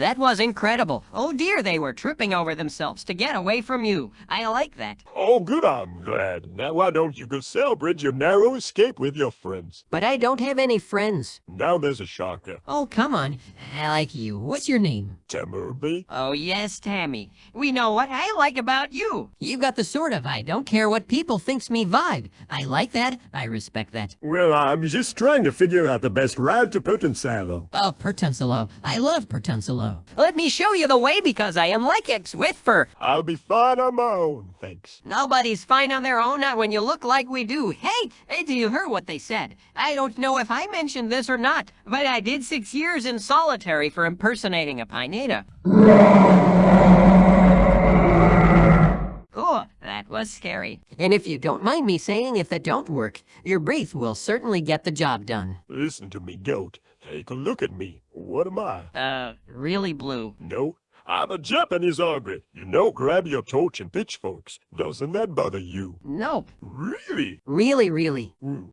That was incredible. Oh dear, they were tripping over themselves to get away from you. I like that. Oh, good, I'm glad. Now why don't you go celebrate your narrow escape with your friends? But I don't have any friends. Now there's a shocker. Oh, come on. I like you. What's your name? Tammy. Oh, yes, Tammy. We know what I like about you. You got the sort of I don't care what people thinks me vibe. I like that. I respect that. Well, I'm just trying to figure out the best route to Potensalo. Oh, Pertensilo. I love Let me show you the way because I am like X Whitfer. I'll be fine on my own, thanks. Nobody's fine on their own, not when you look like we do. Hey, hey, do you hear what they said? I don't know if I mentioned this or not, but I did six years in solitary for impersonating a Pineda. Oh, that was scary. And if you don't mind me saying, if that don't work, your breath will certainly get the job done. Listen to me, goat. Take a look at me. What am I? Uh, really blue. No, I'm a Japanese ogre. You know, grab your torch and pitchforks. Doesn't that bother you? Nope. Really? Really, really. Hmm.